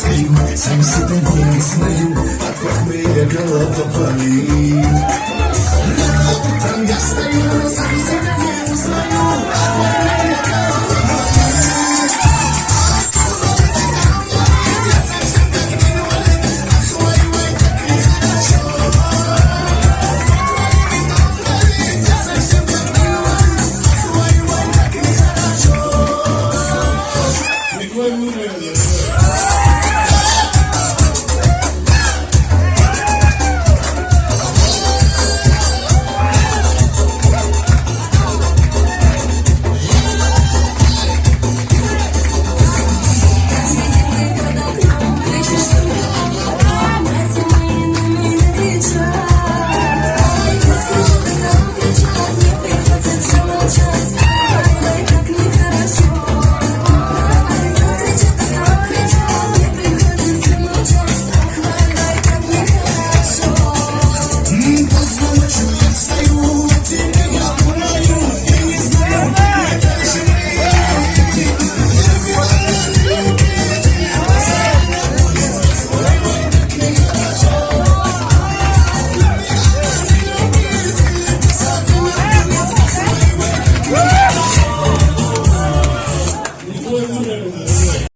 скрим Сам себя не узнаю От похмелья голова болит. Там я стою, сам себя Woo!